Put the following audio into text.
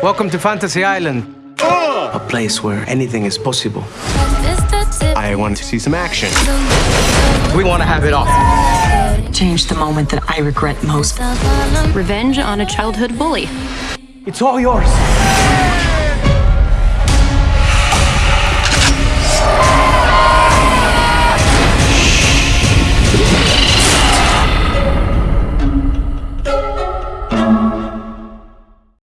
Welcome to Fantasy Island. A place where anything is possible. I want to see some action. We want to have it all. Change the moment that I regret most. Revenge on a childhood bully. It's all yours.